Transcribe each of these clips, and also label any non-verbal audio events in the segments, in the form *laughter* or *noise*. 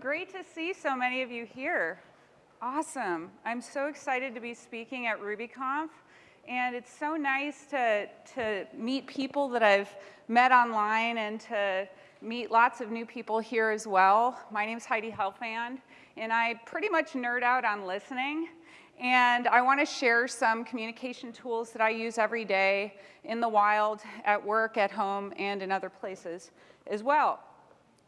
great to see so many of you here. Awesome. I'm so excited to be speaking at RubyConf. And it's so nice to, to meet people that I've met online and to meet lots of new people here as well. My name is Heidi Helfand, and I pretty much nerd out on listening. And I want to share some communication tools that I use every day in the wild, at work, at home, and in other places as well.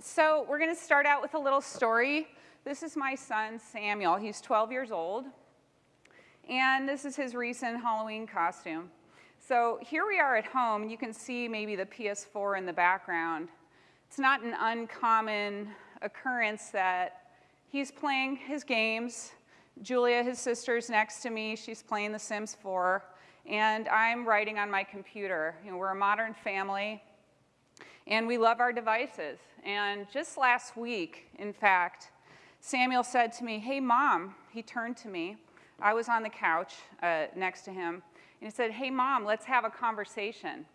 So we're going to start out with a little story. This is my son, Samuel. He's 12 years old. And this is his recent Halloween costume. So here we are at home. You can see maybe the PS4 in the background. It's not an uncommon occurrence that he's playing his games. Julia, his sister, is next to me. She's playing The Sims 4. And I'm writing on my computer. You know, we're a modern family. And we love our devices. And just last week, in fact, Samuel said to me, hey, mom, he turned to me. I was on the couch uh, next to him, and he said, hey, mom, let's have a conversation.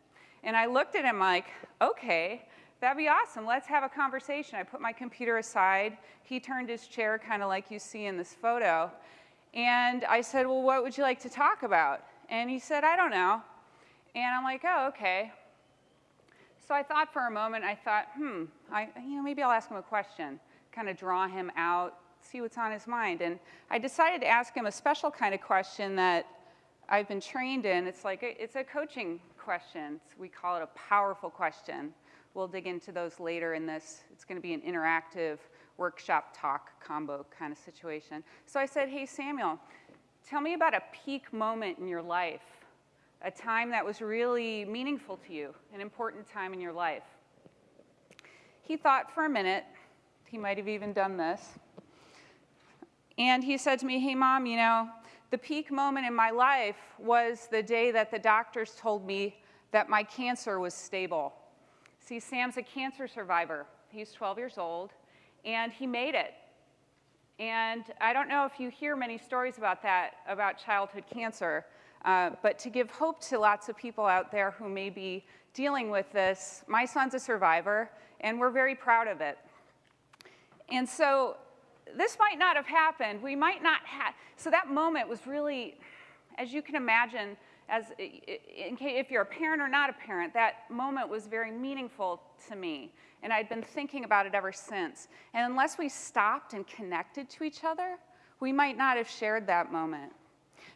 And I looked at him like, okay, that'd be awesome. Let's have a conversation. I put my computer aside. He turned his chair kind of like you see in this photo. And I said, well, what would you like to talk about? And he said, I don't know. And I'm like, oh, okay. So I thought for a moment, I thought, hmm, I, you know, maybe I'll ask him a question, kind of draw him out, see what's on his mind. And I decided to ask him a special kind of question that I've been trained in. It's like, a, it's a coaching question. We call it a powerful question. We'll dig into those later in this. It's gonna be an interactive workshop talk combo kind of situation. So I said, hey, Samuel, tell me about a peak moment in your life a time that was really meaningful to you, an important time in your life. He thought for a minute, he might have even done this, and he said to me, hey mom, you know, the peak moment in my life was the day that the doctors told me that my cancer was stable. See, Sam's a cancer survivor. He's 12 years old, and he made it. And I don't know if you hear many stories about that, about childhood cancer, uh, but to give hope to lots of people out there who may be dealing with this, my son's a survivor, and we're very proud of it. And so this might not have happened. We might not have, so that moment was really, as you can imagine, as if you're a parent or not a parent, that moment was very meaningful to me. And I'd been thinking about it ever since. And unless we stopped and connected to each other, we might not have shared that moment.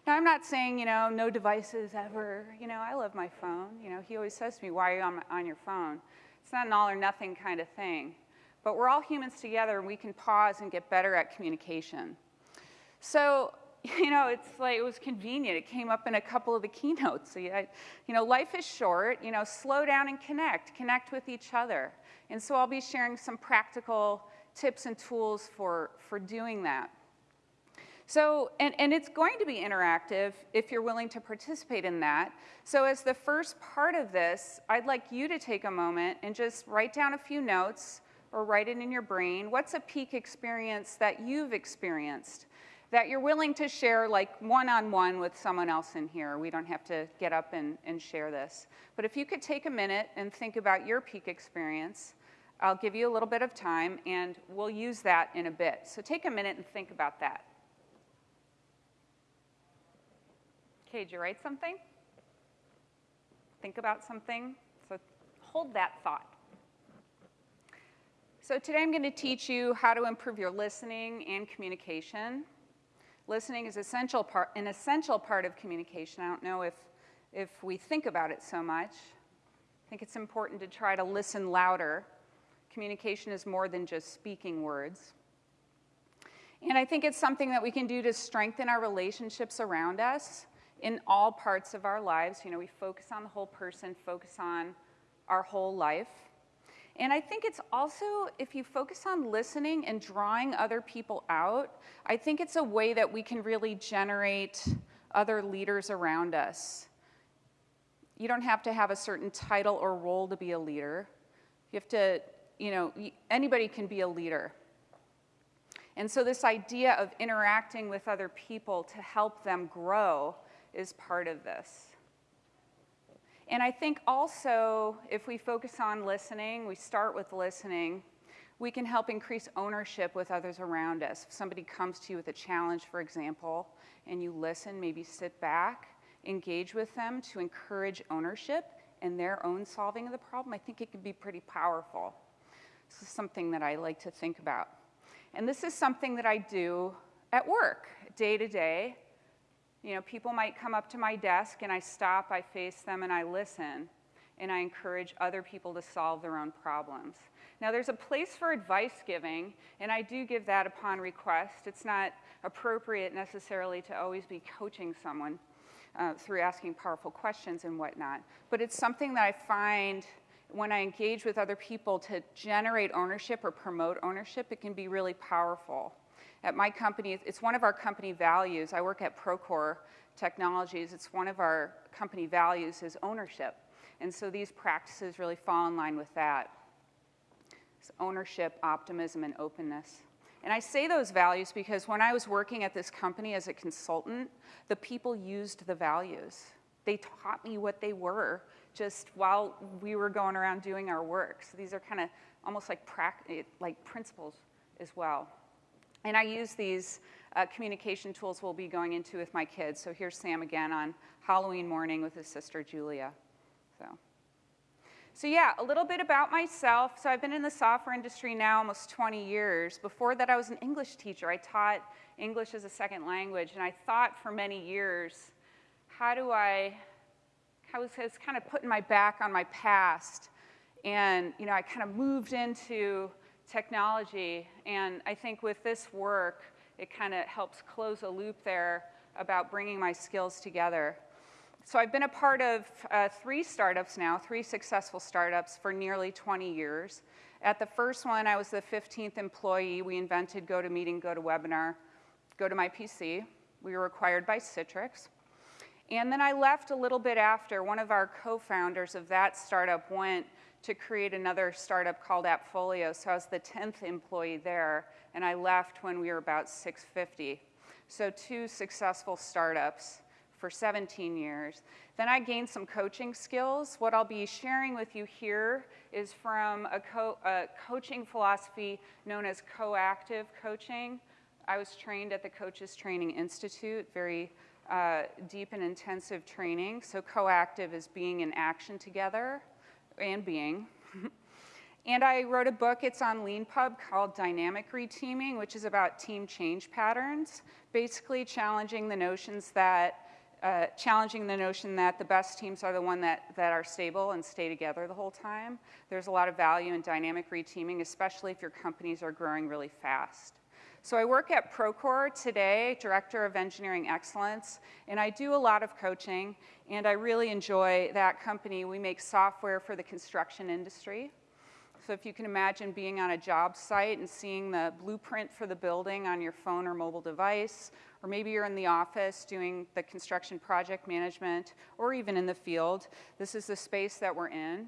Now, I'm not saying, you know, no devices ever. You know, I love my phone. You know, he always says to me, why are you on, on your phone? It's not an all or nothing kind of thing. But we're all humans together, and we can pause and get better at communication. So, *laughs* you know, it's like it was convenient. It came up in a couple of the keynotes. *laughs* So, you know, life is short. You know, slow down and connect. Connect with each other. And so I'll be sharing some practical tips and tools for, for doing that. So, and, and it's going to be interactive if you're willing to participate in that. So as the first part of this, I'd like you to take a moment and just write down a few notes or write it in your brain. What's a peak experience that you've experienced that you're willing to share like one-on-one -on -one with someone else in here? We don't have to get up and, and share this. But if you could take a minute and think about your peak experience, I'll give you a little bit of time and we'll use that in a bit. So take a minute and think about that. Okay, did you write something? Think about something? So hold that thought. So today I'm going to teach you how to improve your listening and communication. Listening is essential part, an essential part of communication. I don't know if, if we think about it so much. I think it's important to try to listen louder. Communication is more than just speaking words. And I think it's something that we can do to strengthen our relationships around us in all parts of our lives. You know, we focus on the whole person, focus on our whole life. And I think it's also, if you focus on listening and drawing other people out, I think it's a way that we can really generate other leaders around us. You don't have to have a certain title or role to be a leader. You have to, you know, anybody can be a leader. And so this idea of interacting with other people to help them grow is part of this. And I think also, if we focus on listening, we start with listening, We can help increase ownership with others around us. If somebody comes to you with a challenge, for example, and you listen, maybe sit back, engage with them to encourage ownership and their own solving of the problem, I think it can be pretty powerful. This is something that I like to think about. And this is something that I do at work, day to day. You know, people might come up to my desk and I stop, I face them, and I listen. And I encourage other people to solve their own problems. Now, there's a place for advice giving, and I do give that upon request. It's not appropriate necessarily to always be coaching someone uh, through asking powerful questions and whatnot. But it's something that I find when I engage with other people to generate ownership or promote ownership, it can be really powerful. At my company, it's one of our company values. I work at Procore Technologies. It's one of our company values is ownership. And so these practices really fall in line with that. It's ownership, optimism, and openness. And I say those values because when I was working at this company as a consultant, the people used the values. They taught me what they were just while we were going around doing our work. So these are kind of almost like, like principles as well. And I use these uh, communication tools we'll be going into with my kids. So here's Sam again on Halloween morning with his sister Julia. So. So yeah, a little bit about myself. So I've been in the software industry now almost 20 years. Before that, I was an English teacher. I taught English as a second language, and I thought for many years, how do I, I was, I was kind of putting my back on my past, and you know, I kind of moved into technology, and I think with this work, it kind of helps close a loop there about bringing my skills together. So I've been a part of uh, three startups now, three successful startups for nearly 20 years. At the first one, I was the 15th employee. We invented GoToMeeting, GoToWebinar, GoToMyPC. We were acquired by Citrix. And then I left a little bit after. One of our co-founders of that startup went to create another startup called Appfolio. So I was the 10th employee there, and I left when we were about 650. So two successful startups for 17 years. Then I gained some coaching skills. What I'll be sharing with you here is from a, co a coaching philosophy known as coactive coaching. I was trained at the Coaches Training Institute, very uh, deep and intensive training. So coactive is being in action together and being. *laughs* and I wrote a book, it's on LeanPub, called Dynamic Reteaming, which is about team change patterns, basically challenging the notions that uh, challenging the notion that the best teams are the one that, that are stable and stay together the whole time. There's a lot of value in dynamic reteaming, especially if your companies are growing really fast. So I work at Procore today, Director of Engineering Excellence, and I do a lot of coaching, and I really enjoy that company. We make software for the construction industry. So if you can imagine being on a job site and seeing the blueprint for the building on your phone or mobile device, or maybe you're in the office doing the construction project management, or even in the field, this is the space that we're in.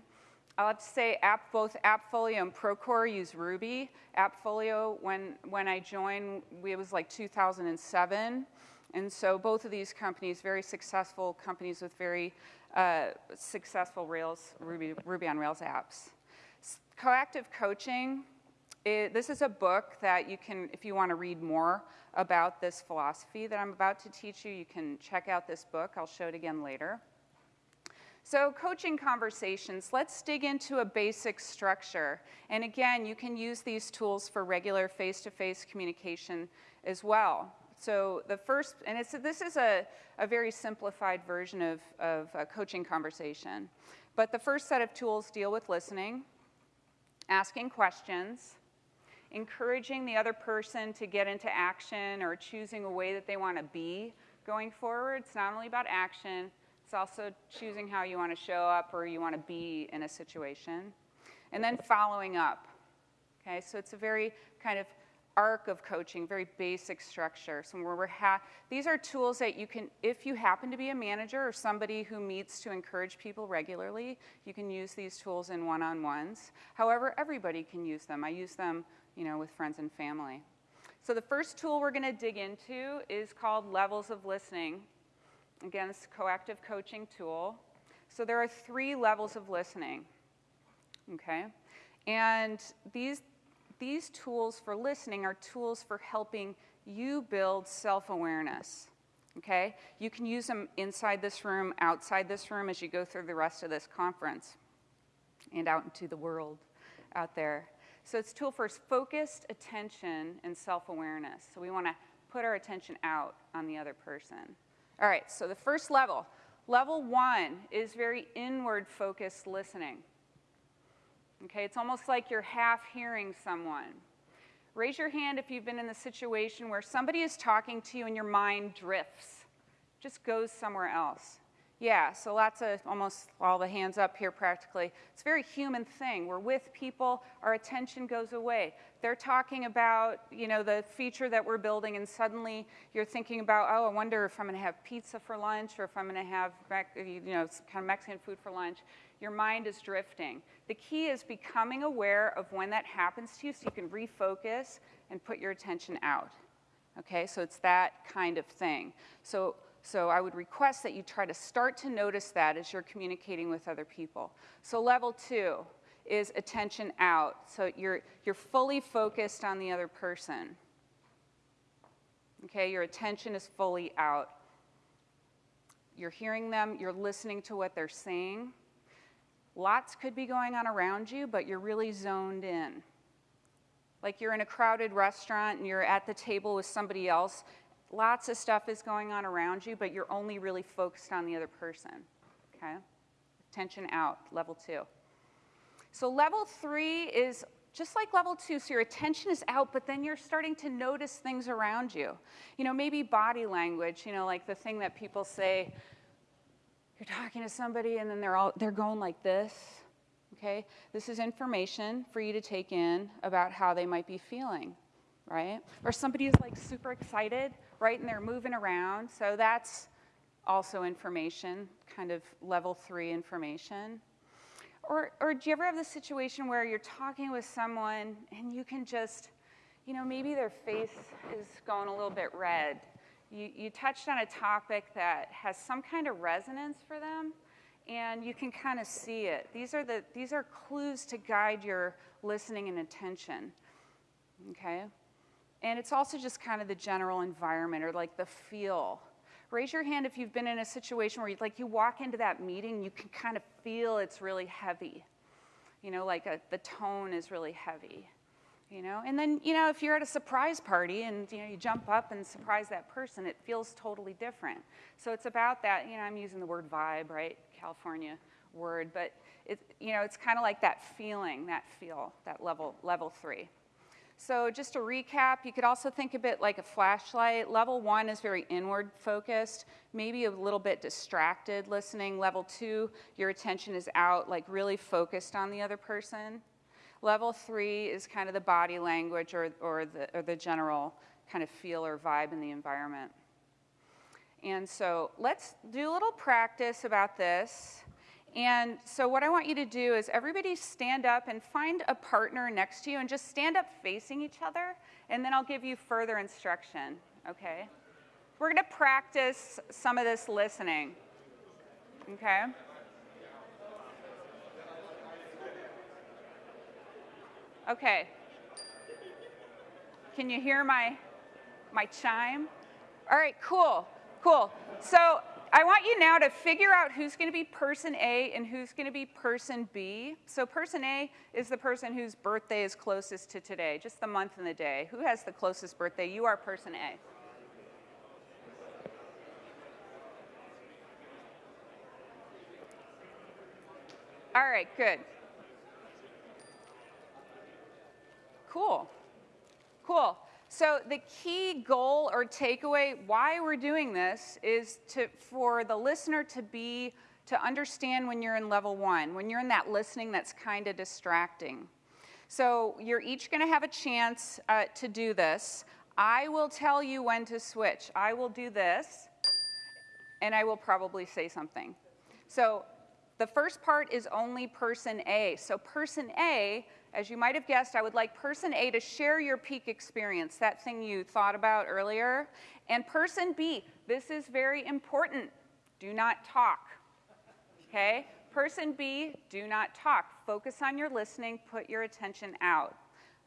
I'll have to say app, both AppFolio and Procore use Ruby. AppFolio, when, when I joined, it was like 2007. And so both of these companies, very successful companies with very uh, successful Rails, Ruby, Ruby on Rails apps. Coactive coaching, it, this is a book that you can, if you want to read more about this philosophy that I'm about to teach you, you can check out this book. I'll show it again later. So coaching conversations, let's dig into a basic structure. And again, you can use these tools for regular face-to-face -face communication as well. So the first, and it's, this is a, a very simplified version of, of a coaching conversation. But the first set of tools deal with listening, asking questions, encouraging the other person to get into action or choosing a way that they want to be going forward. It's not only about action, it's also choosing how you want to show up or you want to be in a situation. And then following up. Okay, so it's a very kind of arc of coaching, very basic structure. So where we're these are tools that you can, if you happen to be a manager or somebody who meets to encourage people regularly, you can use these tools in one-on-ones. However, everybody can use them. I use them, you know, with friends and family. So the first tool we're going to dig into is called levels of listening. Again, it's a coactive coaching tool. So there are three levels of listening, okay? And these, these tools for listening are tools for helping you build self-awareness, okay? You can use them inside this room, outside this room as you go through the rest of this conference and out into the world out there. So it's tool for focused attention and self-awareness. So we want to put our attention out on the other person. All right, so the first level. Level one is very inward focused listening. Okay, it's almost like you're half hearing someone. Raise your hand if you've been in the situation where somebody is talking to you and your mind drifts, just goes somewhere else. Yeah, so lots of, almost all the hands up here practically. It's a very human thing. We're with people, our attention goes away. They're talking about, you know, the feature that we're building and suddenly you're thinking about, oh, I wonder if I'm gonna have pizza for lunch or if I'm gonna have, you know, kind of Mexican food for lunch. Your mind is drifting. The key is becoming aware of when that happens to you so you can refocus and put your attention out. Okay, so it's that kind of thing. So so I would request that you try to start to notice that as you're communicating with other people. So level two is attention out. So you're, you're fully focused on the other person. Okay, your attention is fully out. You're hearing them, you're listening to what they're saying. Lots could be going on around you, but you're really zoned in. Like you're in a crowded restaurant and you're at the table with somebody else lots of stuff is going on around you, but you're only really focused on the other person, okay? Attention out, level two. So level three is just like level two, so your attention is out, but then you're starting to notice things around you. You know, maybe body language, you know, like the thing that people say, you're talking to somebody and then they're all, they're going like this, okay? This is information for you to take in about how they might be feeling, right? Or somebody is like super excited right? And they're moving around. So that's also information, kind of level three information. Or, or do you ever have the situation where you're talking with someone and you can just, you know, maybe their face is going a little bit red. You, you touched on a topic that has some kind of resonance for them and you can kind of see it. These are, the, these are clues to guide your listening and attention, okay? And it's also just kind of the general environment or like the feel. Raise your hand if you've been in a situation where you, like you walk into that meeting, you can kind of feel it's really heavy. You know, like a, the tone is really heavy. You know, and then you know if you're at a surprise party and you know you jump up and surprise that person, it feels totally different. So it's about that. You know, I'm using the word vibe, right? California word, but it, you know, it's kind of like that feeling, that feel, that level, level three. So just to recap, you could also think of it like a flashlight. Level one is very inward focused, maybe a little bit distracted listening. Level two, your attention is out, like really focused on the other person. Level three is kind of the body language or, or, the, or the general kind of feel or vibe in the environment. And so let's do a little practice about this. And so what I want you to do is everybody stand up and find a partner next to you and just stand up facing each other, and then I'll give you further instruction, okay? We're gonna practice some of this listening, okay? Okay. Can you hear my, my chime? All right, cool, cool. So I want you now to figure out who's going to be person A and who's going to be person B. So person A is the person whose birthday is closest to today, just the month and the day. Who has the closest birthday? You are person A. All right, good. Cool. Cool. So the key goal or takeaway why we're doing this is to, for the listener to be, to understand when you're in level one, when you're in that listening that's kind of distracting. So you're each gonna have a chance uh, to do this. I will tell you when to switch. I will do this, and I will probably say something. So the first part is only person A. So person A as you might have guessed, I would like person A to share your peak experience, that thing you thought about earlier. And person B, this is very important. Do not talk. Okay? Person B, do not talk. Focus on your listening, put your attention out.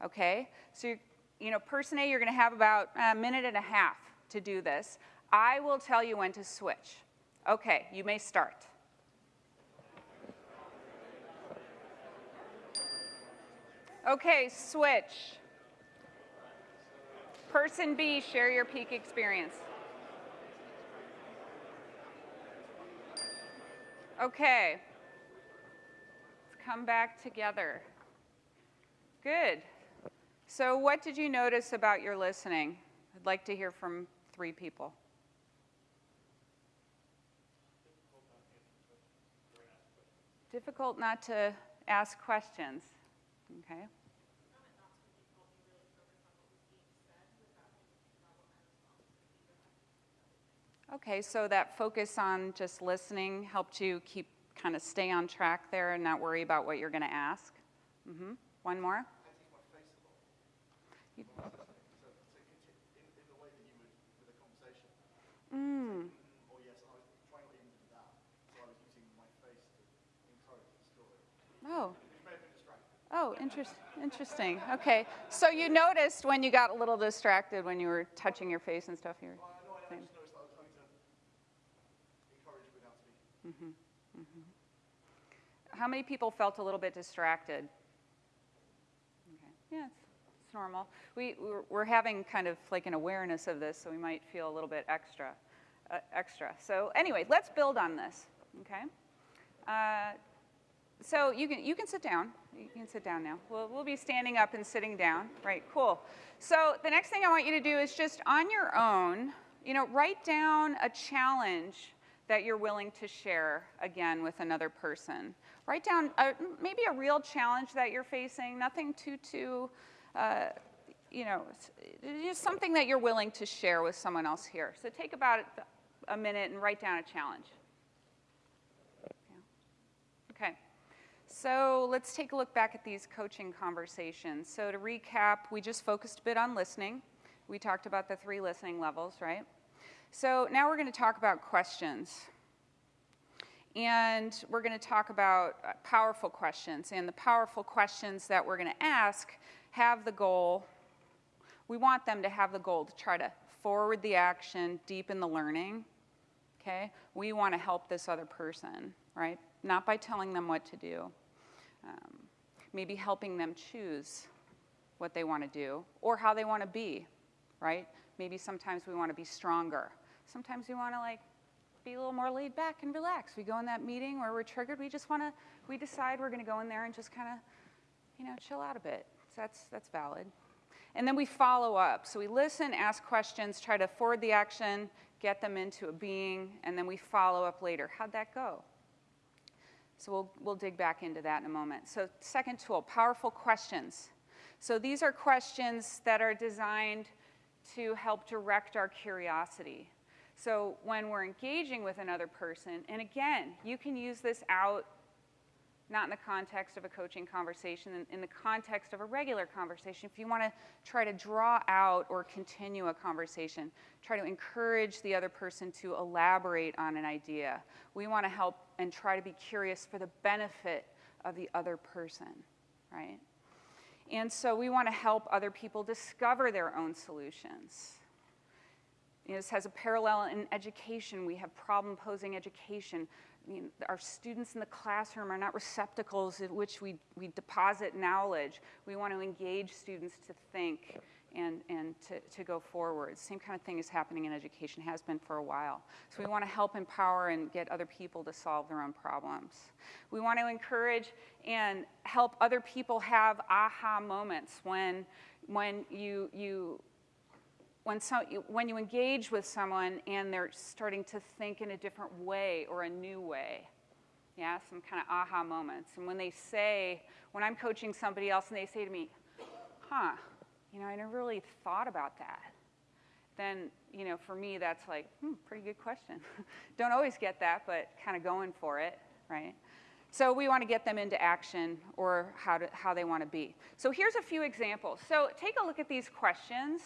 okay? So, you know, person A, you're gonna have about a minute and a half to do this. I will tell you when to switch. Okay, you may start. Okay, switch. Person B, share your peak experience. Okay. Let's come back together. Good. So what did you notice about your listening? I'd like to hear from three people. Difficult not to ask questions. Okay. Okay, so that focus on just listening helped you keep kind of stay on track there and not worry about what you're going to ask. Mm-hmm. One more. Mm. Oh. Oh, interest, interesting. Okay. So you noticed when you got a little distracted when you were touching your face and stuff. You were. Mm-hmm. Mm-hmm. How many people felt a little bit distracted? Okay. Yeah, it's, it's normal. We, we're, we're, having kind of like an awareness of this, so we might feel a little bit extra. Uh, extra. So anyway, let's build on this, okay? Uh, so you can, you can sit down. You can sit down now. We'll, we'll be standing up and sitting down. Right, cool. So the next thing I want you to do is just on your own, you know, write down a challenge that you're willing to share again with another person. Write down a, maybe a real challenge that you're facing, nothing too, too, uh, you know, just something that you're willing to share with someone else here. So take about a minute and write down a challenge. Okay. So let's take a look back at these coaching conversations. So to recap, we just focused a bit on listening. We talked about the three listening levels, right? So now we're going to talk about questions. And we're going to talk about uh, powerful questions. And the powerful questions that we're going to ask have the goal, we want them to have the goal to try to forward the action, deepen the learning. Okay? We want to help this other person, right? Not by telling them what to do. Um, maybe helping them choose what they want to do or how they want to be, right? Maybe sometimes we want to be stronger Sometimes we want to like be a little more laid back and relaxed. We go in that meeting where we're triggered. We just want to, we decide we're going to go in there and just kind of, you know, chill out a bit. So that's, that's valid. And then we follow up. So we listen, ask questions, try to forward the action, get them into a being, and then we follow up later. How'd that go? So we'll, we'll dig back into that in a moment. So second tool, powerful questions. So these are questions that are designed to help direct our curiosity. So when we're engaging with another person, and again, you can use this out not in the context of a coaching conversation, in, in the context of a regular conversation. If you want to try to draw out or continue a conversation, try to encourage the other person to elaborate on an idea. We want to help and try to be curious for the benefit of the other person, right? And so we want to help other people discover their own solutions. This has a parallel in education. We have problem posing education. I mean, our students in the classroom are not receptacles in which we, we deposit knowledge. We want to engage students to think and, and to, to go forward. Same kind of thing is happening in education, has been for a while. So we want to help empower and get other people to solve their own problems. We want to encourage and help other people have aha moments when, when you, you when, so, when you engage with someone and they're starting to think in a different way or a new way, yeah, some kind of aha moments. And when they say, when I'm coaching somebody else and they say to me, huh, you know, I never really thought about that, then, you know, for me, that's like, hmm, pretty good question. *laughs* Don't always get that, but kind of going for it, right? So we want to get them into action or how, to, how they want to be. So here's a few examples. So take a look at these questions.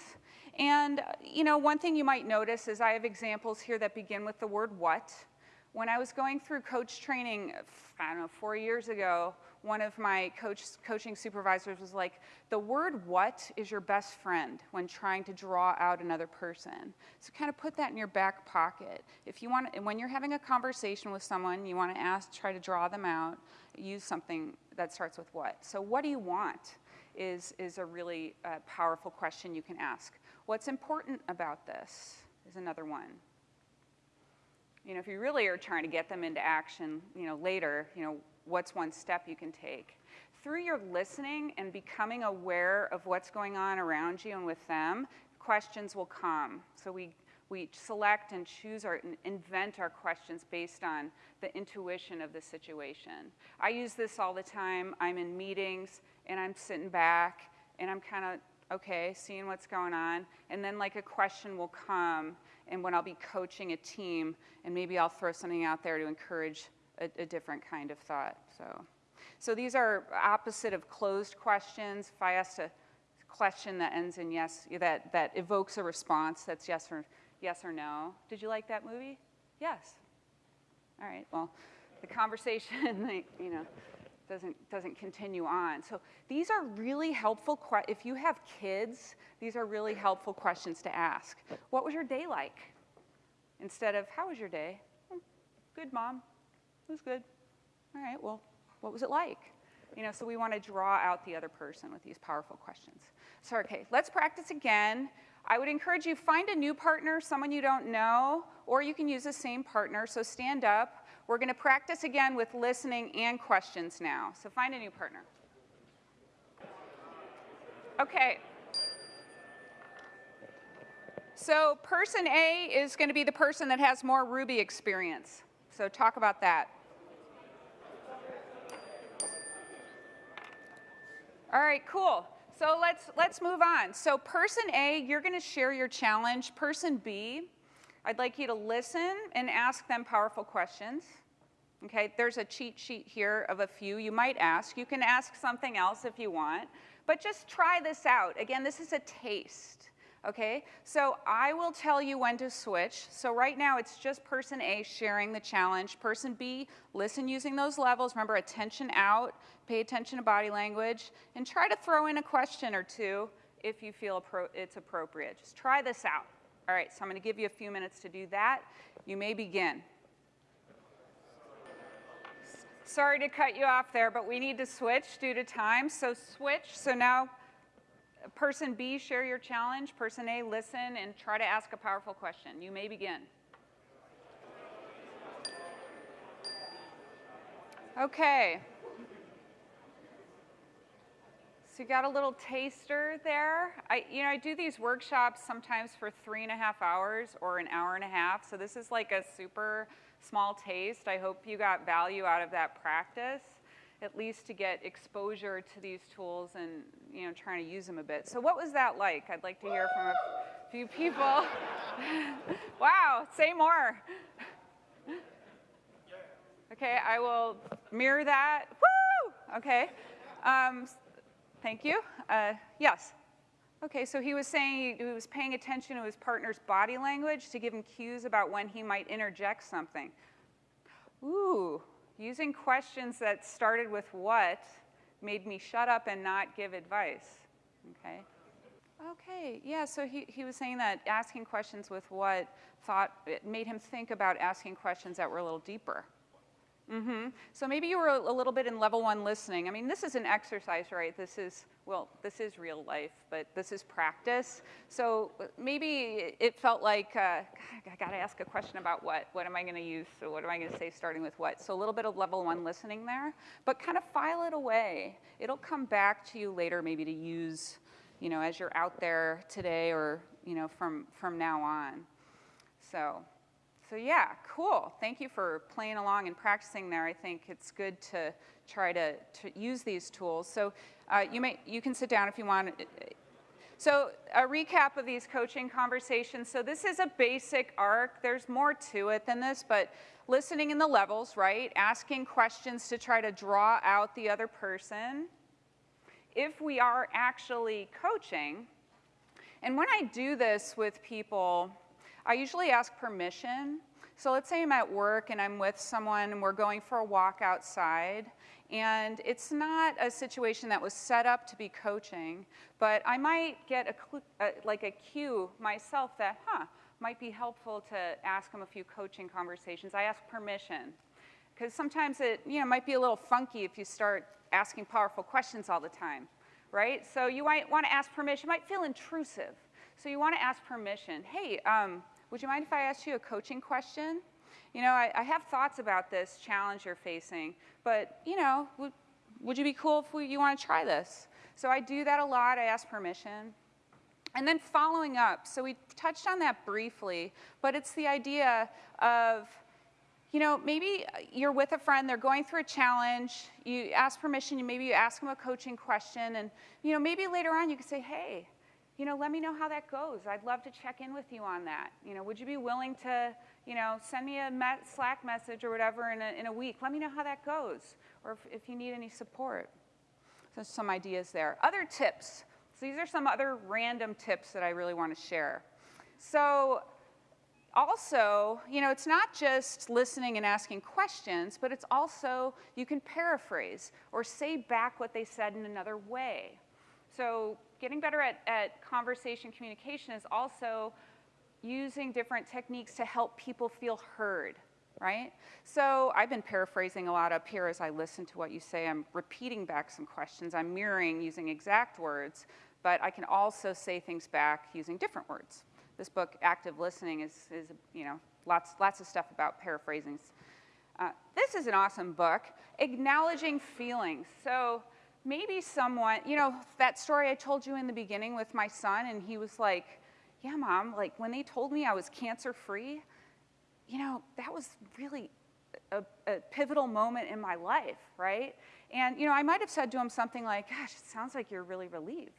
And, you know, one thing you might notice is I have examples here that begin with the word what. When I was going through coach training, I don't know, four years ago, one of my coach, coaching supervisors was like, the word what is your best friend when trying to draw out another person. So kind of put that in your back pocket. If you want, when you're having a conversation with someone, you want to ask, try to draw them out, use something that starts with what. So what do you want is, is a really uh, powerful question you can ask. What's important about this is another one. You know, if you really are trying to get them into action, you know, later, you know, what's one step you can take? Through your listening and becoming aware of what's going on around you and with them, questions will come. So we, we select and choose or invent our questions based on the intuition of the situation. I use this all the time. I'm in meetings and I'm sitting back and I'm kind of, okay, seeing what's going on. And then like a question will come and when I'll be coaching a team and maybe I'll throw something out there to encourage a, a different kind of thought. So, so these are opposite of closed questions. If I ask a question that ends in yes, that, that evokes a response that's yes or, yes or no. Did you like that movie? Yes. All right, well, the conversation, *laughs* you know, doesn't, doesn't continue on. So these are really helpful, if you have kids, these are really helpful questions to ask. What was your day like? Instead of, how was your day? Hmm, good, mom. It was good. All right, well, what was it like? You know, so we want to draw out the other person with these powerful questions. So, okay, let's practice again. I would encourage you, find a new partner, someone you don't know, or you can use the same partner, so stand up. We're gonna practice again with listening and questions now. So find a new partner. Okay. So person A is gonna be the person that has more Ruby experience. So talk about that. All right, cool. So let's, let's move on. So person A, you're gonna share your challenge. Person B, I'd like you to listen and ask them powerful questions. Okay, there's a cheat sheet here of a few you might ask. You can ask something else if you want, but just try this out. Again, this is a taste. Okay, so I will tell you when to switch. So right now it's just person A sharing the challenge. Person B, listen using those levels. Remember, attention out, pay attention to body language, and try to throw in a question or two if you feel it's appropriate. Just try this out. All right, so I'm gonna give you a few minutes to do that. You may begin. Sorry to cut you off there, but we need to switch due to time. So switch, so now person B, share your challenge. Person A, listen and try to ask a powerful question. You may begin. Okay. So you got a little taster there. I, you know, I do these workshops sometimes for three and a half hours or an hour and a half. So this is like a super small taste. I hope you got value out of that practice at least to get exposure to these tools and you know trying to use them a bit. So what was that like? I'd like to hear from a few people. *laughs* wow, say more. Okay, I will mirror that. Woo! Okay. Um, thank you. Uh, yes. Okay, so he was saying he was paying attention to his partner's body language to give him cues about when he might interject something. Ooh, Using questions that started with what made me shut up and not give advice, okay? Okay, yeah, so he, he was saying that asking questions with what thought, it made him think about asking questions that were a little deeper. Mm-hmm. So maybe you were a, a, little bit in level one listening. I mean, this is an exercise, right? This is, well, this is real life, but this is practice. So maybe it felt like, uh, I got to ask a question about what? What am I going to use? So what am I going to say starting with what? So a little bit of level one listening there, but kind of file it away. It'll come back to you later maybe to use, you know, as you're out there today or, you know, from, from now on. So so yeah, cool. Thank you for playing along and practicing there. I think it's good to try to, to use these tools. So uh, you, may, you can sit down if you want. So a recap of these coaching conversations. So this is a basic arc. There's more to it than this, but listening in the levels, right? Asking questions to try to draw out the other person. If we are actually coaching, and when I do this with people, I usually ask permission. So let's say I'm at work and I'm with someone and we're going for a walk outside and it's not a situation that was set up to be coaching, but I might get a, a, like a cue myself that, huh, might be helpful to ask them a few coaching conversations. I ask permission because sometimes it you know, might be a little funky if you start asking powerful questions all the time, right? So you might want to ask permission. It might feel intrusive. So you want to ask permission. Hey, um, would you mind if I asked you a coaching question? You know, I, I have thoughts about this challenge you're facing, but, you know, would, would you be cool if we, you want to try this? So I do that a lot. I ask permission. And then following up, so we touched on that briefly, but it's the idea of, you know, maybe you're with a friend, they're going through a challenge, you ask permission, maybe you ask them a coaching question, and, you know, maybe later on you can say, hey, you know, let me know how that goes. I'd love to check in with you on that. You know, would you be willing to, you know, send me a Slack message or whatever in a, in a week? Let me know how that goes, or if, if you need any support. So some ideas there. Other tips. So these are some other random tips that I really want to share. So also, you know, it's not just listening and asking questions, but it's also you can paraphrase or say back what they said in another way. So getting better at, at conversation communication is also using different techniques to help people feel heard, right? So I've been paraphrasing a lot up here as I listen to what you say. I'm repeating back some questions. I'm mirroring using exact words, but I can also say things back using different words. This book, Active Listening, is, is you know, lots, lots of stuff about paraphrasing. Uh, this is an awesome book, Acknowledging Feelings. So maybe someone, you know, that story I told you in the beginning with my son, and he was like, yeah, mom, like when they told me I was cancer free, you know, that was really a, a, pivotal moment in my life, right? And, you know, I might have said to him something like, gosh, it sounds like you're really relieved.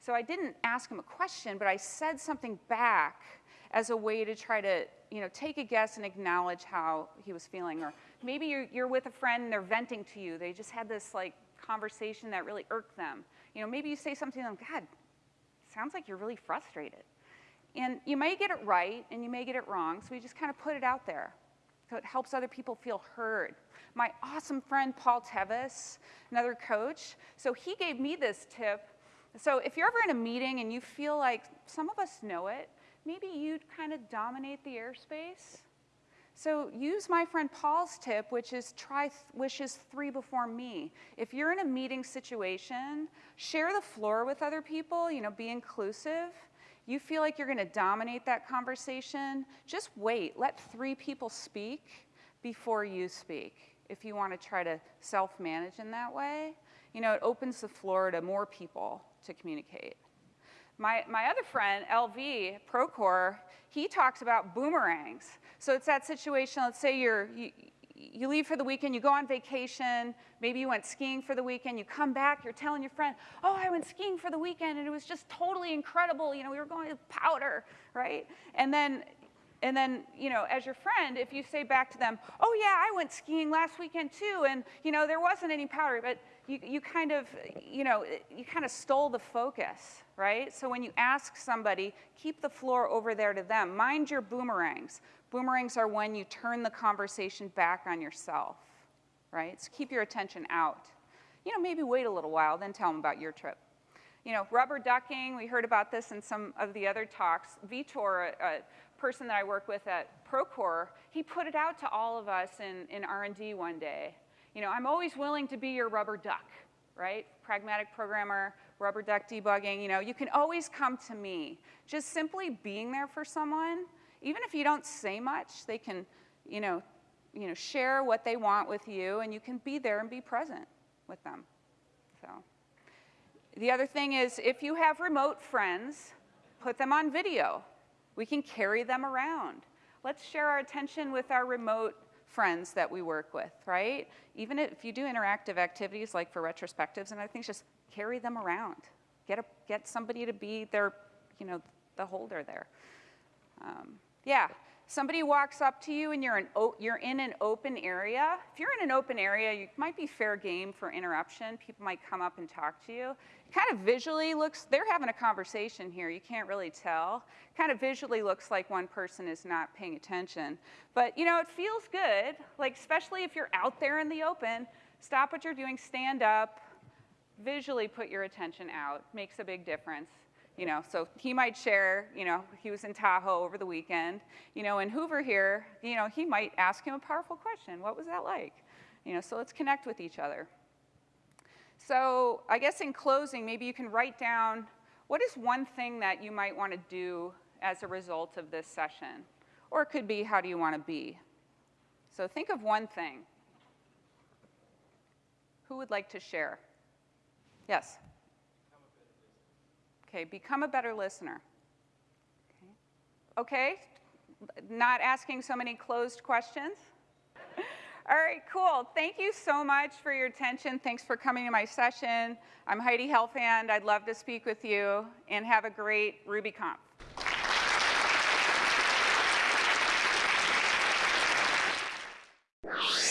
So I didn't ask him a question, but I said something back as a way to try to, you know, take a guess and acknowledge how he was feeling. Or maybe you're, you're with a friend and they're venting to you. They just had this like conversation that really irked them. You know, maybe you say something to them, God, sounds like you're really frustrated. And you may get it right and you may get it wrong, so we just kind of put it out there. So it helps other people feel heard. My awesome friend Paul Tevis, another coach, so he gave me this tip. So if you're ever in a meeting and you feel like some of us know it, maybe you'd kind of dominate the airspace so use my friend Paul's tip, which is try wishes three before me. If you're in a meeting situation, share the floor with other people, you know, be inclusive. You feel like you're gonna dominate that conversation, just wait. Let three people speak before you speak if you wanna try to self-manage in that way. You know, it opens the floor to more people to communicate. My, my other friend, LV, Procore, he talks about boomerangs. So it's that situation, let's say you're, you, you leave for the weekend, you go on vacation, maybe you went skiing for the weekend, you come back, you're telling your friend, oh, I went skiing for the weekend and it was just totally incredible. You know, we were going to powder, right? And then, and then, you know, as your friend, if you say back to them, oh yeah, I went skiing last weekend too, and, you know, there wasn't any powder, but you, you kind of, you know, you kind of stole the focus, right? So when you ask somebody, keep the floor over there to them. Mind your boomerangs. Boomerangs are when you turn the conversation back on yourself, right? So keep your attention out. You know, maybe wait a little while, then tell them about your trip. You know, rubber ducking, we heard about this in some of the other talks. Vitor, a, a person that I work with at Procore, he put it out to all of us in, in R&D one day. You know, I'm always willing to be your rubber duck, right? Pragmatic programmer, rubber duck debugging, you know, you can always come to me. Just simply being there for someone, even if you don't say much, they can, you know, you know, share what they want with you and you can be there and be present with them. So the other thing is if you have remote friends, put them on video. We can carry them around. Let's share our attention with our remote friends that we work with, right? Even if you do interactive activities like for retrospectives and other things, just carry them around. Get, a, get somebody to be their, you know, the holder there. Um, yeah, somebody walks up to you and you're, an you're in an open area, if you're in an open area, you might be fair game for interruption. People might come up and talk to you. Kind of visually looks, they're having a conversation here. You can't really tell. Kind of visually looks like one person is not paying attention. But, you know, it feels good, like, especially if you're out there in the open. Stop what you're doing, stand up, visually put your attention out. Makes a big difference. You know, so he might share, you know, he was in Tahoe over the weekend. You know, in Hoover here, you know, he might ask him a powerful question. What was that like? You know, so let's connect with each other. So I guess in closing, maybe you can write down what is one thing that you might want to do as a result of this session? Or it could be, how do you want to be? So think of one thing. Who would like to share? Yes? Okay, become a better listener. Okay, not asking so many closed questions. *laughs* All right, cool. Thank you so much for your attention. Thanks for coming to my session. I'm Heidi Helfand. I'd love to speak with you, and have a great RubyConf. you